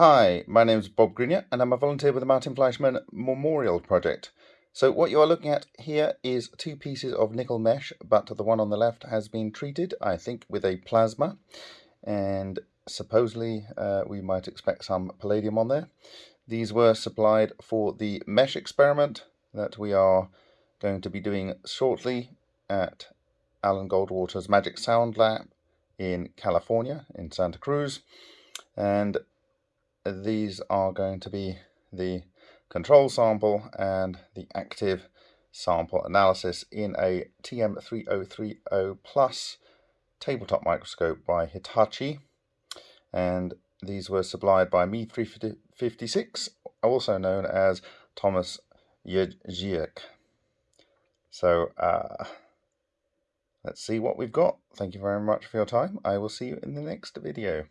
Hi, my name is Bob Greenyer and I'm a volunteer with the Martin Fleischmann Memorial Project. So what you are looking at here is two pieces of nickel mesh, but the one on the left has been treated, I think, with a plasma. And supposedly uh, we might expect some palladium on there. These were supplied for the mesh experiment that we are going to be doing shortly at Alan Goldwater's Magic Sound Lab in California, in Santa Cruz. And these are going to be the control sample and the active sample analysis in a TM3030 Plus tabletop microscope by Hitachi. And these were supplied by Me356, also known as Thomas Jeziek. So, uh, let's see what we've got. Thank you very much for your time. I will see you in the next video.